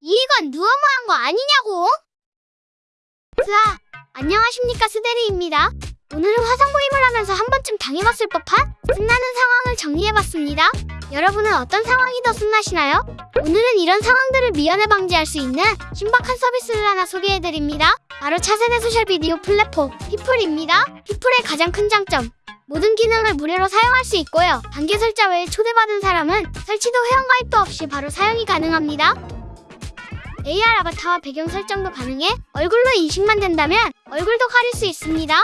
이건 너무한 거 아니냐고? 스아, 안녕하십니까 스데리입니다. 오늘은 화상 모임을 하면서 한 번쯤 당해봤을 법한 신나는 상황을 정리해봤습니다. 여러분은 어떤 상황이 더 신나시나요? 오늘은 이런 상황들을 미연에 방지할 수 있는 신박한 서비스를 하나 소개해드립니다. 바로 차세대 social 비디오 플랫폼 피플입니다. 피플의 가장 큰 장점 모든 기능을 무료로 사용할 수 있고요. 단계 설정 외에 초대받은 사람은 설치도 회원가입도 없이 바로 사용이 가능합니다. AR 아바타와 배경 설정도 가능해 얼굴로 인식만 된다면 얼굴도 가릴 수 있습니다.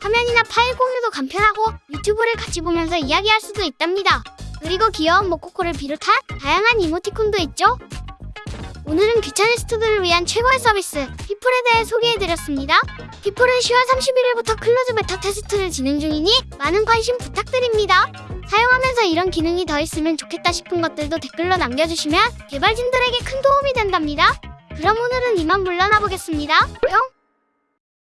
화면이나 파일 공유도 간편하고 유튜브를 같이 보면서 이야기할 수도 있답니다. 그리고 귀여운 모코코를 비롯한 다양한 이모티콘도 있죠. 오늘은 귀차니스트들을 위한 최고의 서비스 피플에 대해 소개해드렸습니다. 피플은 10월 31일부터 closed beta test를 진행 중이니 많은 관심 부탁드립니다. 사용하면서 이런 기능이 더 있으면 좋겠다 싶은 것들도 댓글로 남겨주시면 개발진들에게 큰 도움이 된답니다. 그럼 오늘은 이만 물러나 보겠습니다. 뿅!